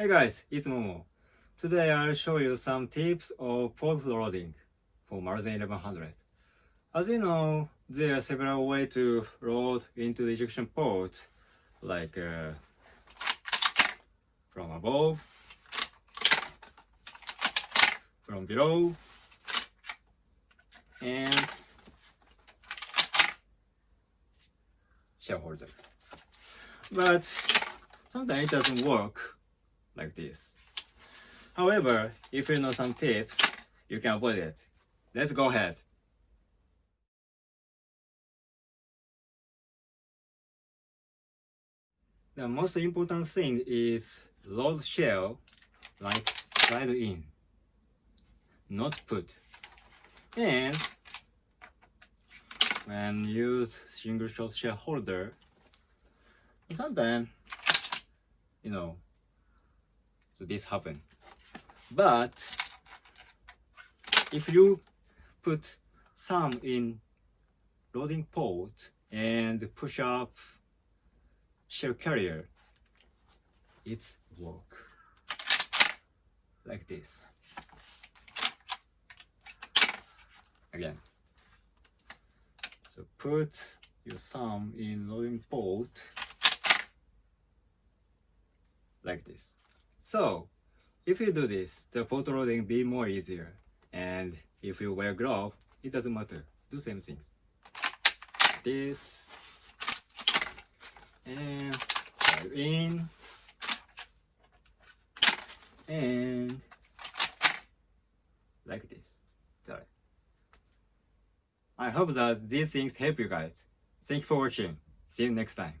Hey guys, it's Momo. Today I'll show you some tips of port loading for Maruzen 1100. As you know, there are several ways to load into the ejection port, like uh, from above, from below, and shell holder. But sometimes it doesn't work like this. However, if you know some tips, you can avoid it. Let's go ahead. The most important thing is load shell like slide in, not put. And when use single shot shell holder, sometimes, you know, so this happen. But if you put some in loading port and push up shell carrier, it's work like this. Again. So put your thumb in loading port like this. So if you do this, the photo loading be more easier. And if you wear glove, it doesn't matter. Do same things. This and dive in and like this. Sorry. I hope that these things help you guys. Thank you for watching. See you next time.